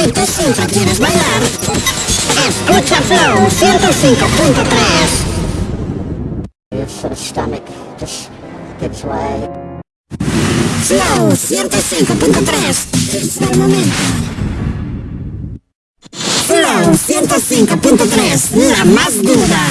Si tú siempre quieres bailar, escucha Flow 105.3. Your stomach just gives way. Flow 105.3. Es el momento. Flow 105.3, la más dura.